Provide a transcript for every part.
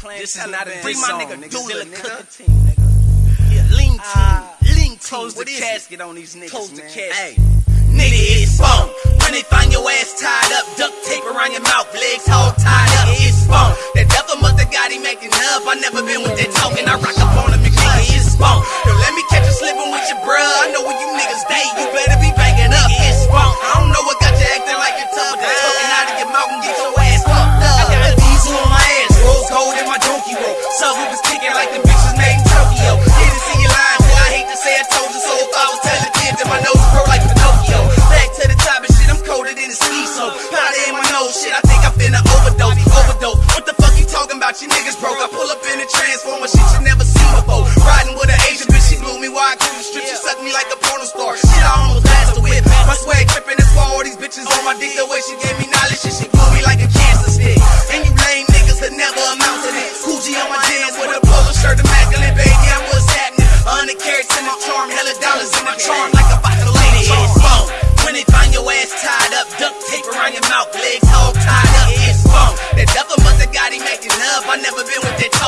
playing. This is not a Bring diss my nigga. Dula, nigga. team, nigga. Yeah, lean team, Ah, lean team. Close the What is it? casket on these niggas, Close the man. casket. Hey. Nigga, it's phone. When they find your ass tied up, duct tape around your mouth, legs all tied up, it's phone. That devil have got him making up. I never been with that talking. I rock up on him, broke. I pull up in a transformer, shit you never seen before. Riding with an Asian bitch, she blew me while I cruise the strip. She sucked me like a porno star. Shit, I almost passed whip. My swag tripping, that's why all these bitches on my dick. The way she gave me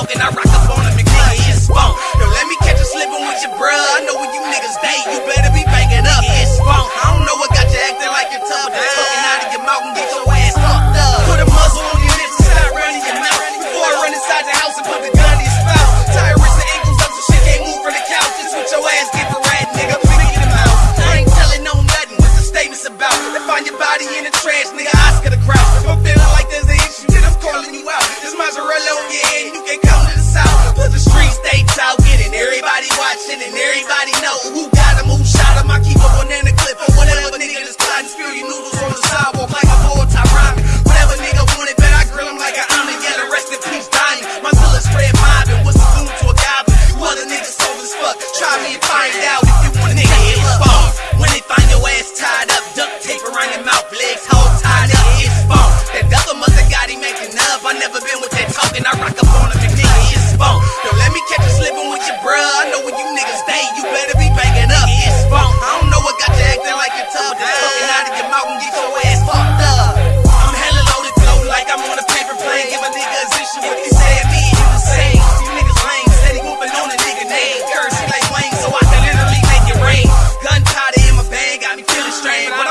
talking. I rock up on him, nigga. It's phone. Don't let me catch you slipping with your bruh. I know where you niggas stay. You better be banging up. It's phone. I don't know what got you acting like you're tough, but that talking out of your mouth and get your ass fucked up. Put a muzzle on your lips and stop running your mouth. Before I run inside the house and put the gun in your spouse. Your wrists and ankles up so shit can't move from the couch. Just with your ass get for rat, nigga. Figure them out. I ain't telling no nothing. What's the statements about? They find your body in the trash, nigga.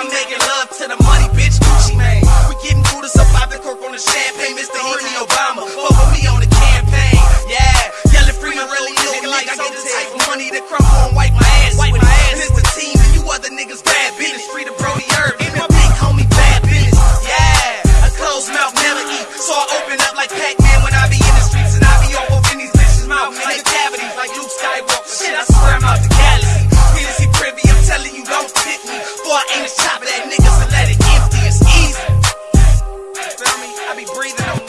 I'm making love to the money, bitch, Gucci Mane. We getting through this the cork on the champagne, Mr. Henry Obama. Vote for me on the campaign, yeah. Yelling Freeman really nigga like I get the type of money that crumble and wipe my ass with it. And it's the team and you other niggas bad business. Free to I be breathing